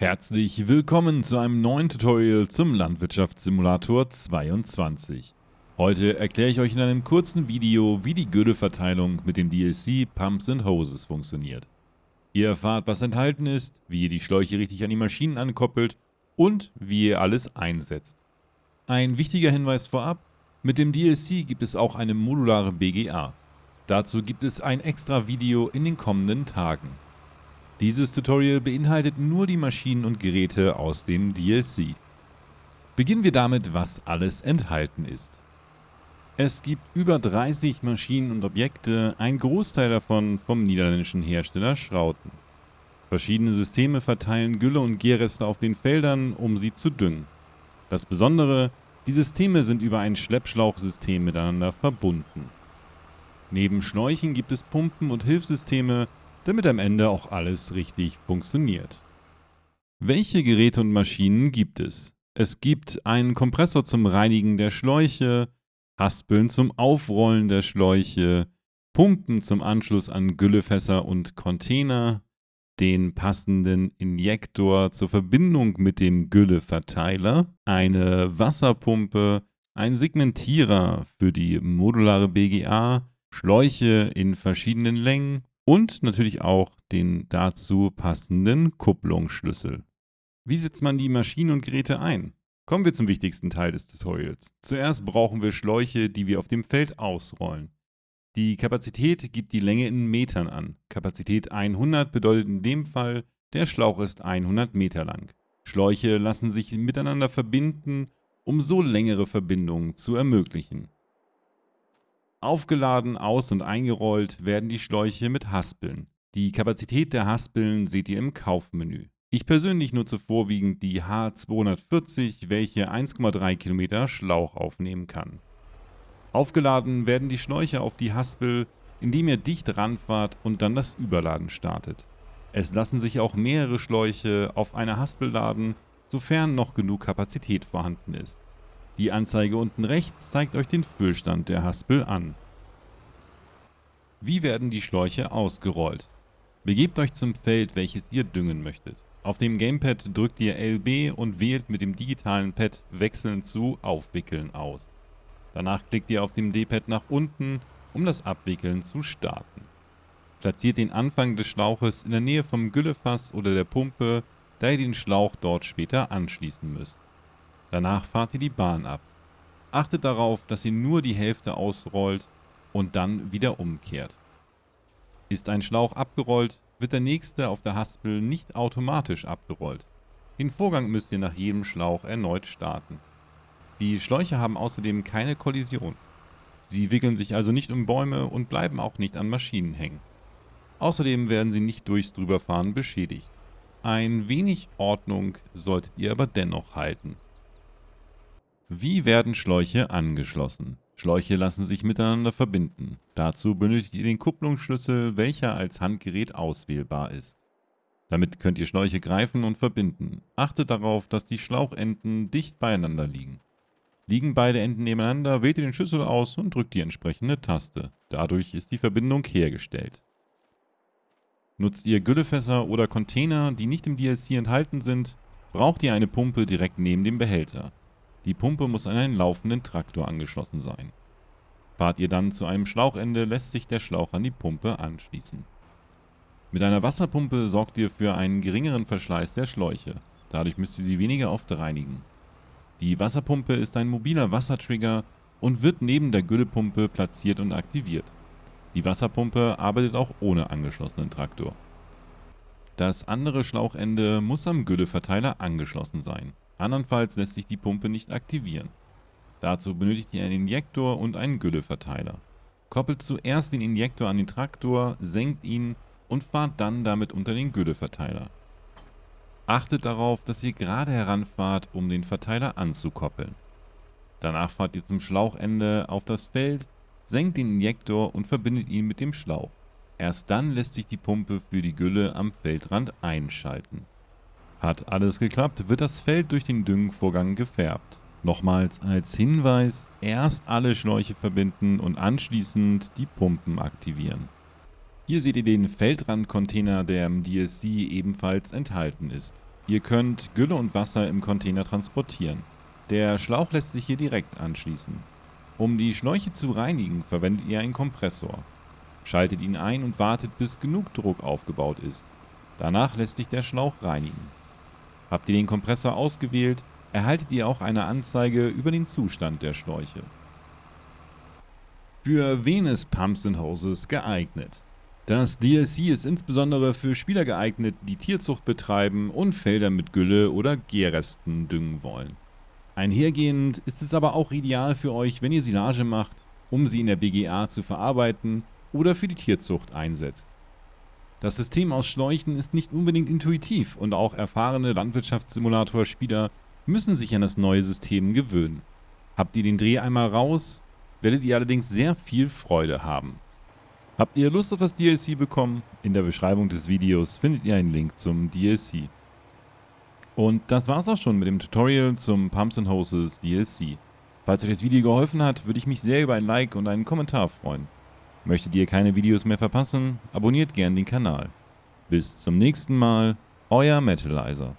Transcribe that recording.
Herzlich willkommen zu einem neuen Tutorial zum Landwirtschaftssimulator 22. Heute erkläre ich euch in einem kurzen Video, wie die Gülleverteilung mit dem DLC Pumps and Hoses funktioniert. Ihr erfahrt, was enthalten ist, wie ihr die Schläuche richtig an die Maschinen ankoppelt und wie ihr alles einsetzt. Ein wichtiger Hinweis vorab, mit dem DLC gibt es auch eine modulare BGA. Dazu gibt es ein extra Video in den kommenden Tagen. Dieses Tutorial beinhaltet nur die Maschinen und Geräte aus dem DLC. Beginnen wir damit, was alles enthalten ist. Es gibt über 30 Maschinen und Objekte, ein Großteil davon vom niederländischen Hersteller Schrauten. Verschiedene Systeme verteilen Gülle und Gärreste auf den Feldern, um sie zu düngen. Das Besondere, die Systeme sind über ein Schleppschlauchsystem miteinander verbunden. Neben Schläuchen gibt es Pumpen und Hilfssysteme, damit am Ende auch alles richtig funktioniert. Welche Geräte und Maschinen gibt es? Es gibt einen Kompressor zum Reinigen der Schläuche, Haspeln zum Aufrollen der Schläuche, Pumpen zum Anschluss an Güllefässer und Container, den passenden Injektor zur Verbindung mit dem Gülleverteiler, eine Wasserpumpe, ein Segmentierer für die modulare BGA, Schläuche in verschiedenen Längen und natürlich auch den dazu passenden Kupplungsschlüssel. Wie setzt man die Maschinen und Geräte ein? Kommen wir zum wichtigsten Teil des Tutorials. Zuerst brauchen wir Schläuche, die wir auf dem Feld ausrollen. Die Kapazität gibt die Länge in Metern an. Kapazität 100 bedeutet in dem Fall, der Schlauch ist 100 Meter lang. Schläuche lassen sich miteinander verbinden, um so längere Verbindungen zu ermöglichen. Aufgeladen, aus- und eingerollt werden die Schläuche mit Haspeln. Die Kapazität der Haspeln seht ihr im Kaufmenü. Ich persönlich nutze vorwiegend die H240, welche 1,3 Kilometer Schlauch aufnehmen kann. Aufgeladen werden die Schläuche auf die Haspel, indem ihr dicht ranfahrt und dann das Überladen startet. Es lassen sich auch mehrere Schläuche auf einer Haspel laden, sofern noch genug Kapazität vorhanden ist. Die Anzeige unten rechts zeigt euch den Füllstand der Haspel an. Wie werden die Schläuche ausgerollt? Begebt euch zum Feld, welches ihr düngen möchtet. Auf dem Gamepad drückt ihr LB und wählt mit dem digitalen Pad wechselnd zu Aufwickeln aus. Danach klickt ihr auf dem D-Pad nach unten, um das Abwickeln zu starten. Platziert den Anfang des Schlauches in der Nähe vom Güllefass oder der Pumpe, da ihr den Schlauch dort später anschließen müsst. Danach fahrt ihr die Bahn ab. Achtet darauf, dass ihr nur die Hälfte ausrollt und dann wieder umkehrt. Ist ein Schlauch abgerollt, wird der nächste auf der Haspel nicht automatisch abgerollt. Den Vorgang müsst ihr nach jedem Schlauch erneut starten. Die Schläuche haben außerdem keine Kollision. Sie wickeln sich also nicht um Bäume und bleiben auch nicht an Maschinen hängen. Außerdem werden sie nicht durchs Drüberfahren beschädigt. Ein wenig Ordnung solltet ihr aber dennoch halten. Wie werden Schläuche angeschlossen? Schläuche lassen sich miteinander verbinden. Dazu benötigt ihr den Kupplungsschlüssel, welcher als Handgerät auswählbar ist. Damit könnt ihr Schläuche greifen und verbinden. Achtet darauf, dass die Schlauchenden dicht beieinander liegen. Liegen beide Enden nebeneinander, wählt ihr den Schlüssel aus und drückt die entsprechende Taste. Dadurch ist die Verbindung hergestellt. Nutzt ihr Güllefässer oder Container, die nicht im DLC enthalten sind, braucht ihr eine Pumpe direkt neben dem Behälter. Die Pumpe muss an einen laufenden Traktor angeschlossen sein. Fahrt ihr dann zu einem Schlauchende, lässt sich der Schlauch an die Pumpe anschließen. Mit einer Wasserpumpe sorgt ihr für einen geringeren Verschleiß der Schläuche. Dadurch müsst ihr sie weniger oft reinigen. Die Wasserpumpe ist ein mobiler Wassertrigger und wird neben der Güllepumpe platziert und aktiviert. Die Wasserpumpe arbeitet auch ohne angeschlossenen Traktor. Das andere Schlauchende muss am Gülleverteiler angeschlossen sein. Andernfalls lässt sich die Pumpe nicht aktivieren. Dazu benötigt ihr einen Injektor und einen Gülleverteiler. Koppelt zuerst den Injektor an den Traktor, senkt ihn und fahrt dann damit unter den Gülleverteiler. Achtet darauf, dass ihr gerade heranfahrt, um den Verteiler anzukoppeln. Danach fahrt ihr zum Schlauchende auf das Feld, senkt den Injektor und verbindet ihn mit dem Schlauch. Erst dann lässt sich die Pumpe für die Gülle am Feldrand einschalten. Hat alles geklappt, wird das Feld durch den Düngenvorgang gefärbt. Nochmals als Hinweis, erst alle Schläuche verbinden und anschließend die Pumpen aktivieren. Hier seht ihr den Feldrandcontainer, der im DSC ebenfalls enthalten ist. Ihr könnt Gülle und Wasser im Container transportieren. Der Schlauch lässt sich hier direkt anschließen. Um die Schläuche zu reinigen, verwendet ihr einen Kompressor. Schaltet ihn ein und wartet, bis genug Druck aufgebaut ist. Danach lässt sich der Schlauch reinigen. Habt ihr den Kompressor ausgewählt, erhaltet ihr auch eine Anzeige über den Zustand der Schläuche. Für wen ist Pumps and Hoses geeignet? Das DLC ist insbesondere für Spieler geeignet, die Tierzucht betreiben und Felder mit Gülle oder Gärresten düngen wollen. Einhergehend ist es aber auch ideal für euch, wenn ihr Silage macht, um sie in der BGA zu verarbeiten oder für die Tierzucht einsetzt. Das System aus Schläuchen ist nicht unbedingt intuitiv und auch erfahrene Landwirtschaftssimulator-Spieler müssen sich an das neue System gewöhnen. Habt ihr den Dreh einmal raus, werdet ihr allerdings sehr viel Freude haben. Habt ihr Lust auf das DLC bekommen? In der Beschreibung des Videos findet ihr einen Link zum DLC. Und das war's auch schon mit dem Tutorial zum Pumps Hoses DLC. Falls euch das Video geholfen hat, würde ich mich sehr über ein Like und einen Kommentar freuen. Möchtet ihr keine Videos mehr verpassen, abonniert gern den Kanal. Bis zum nächsten Mal, euer Metalizer.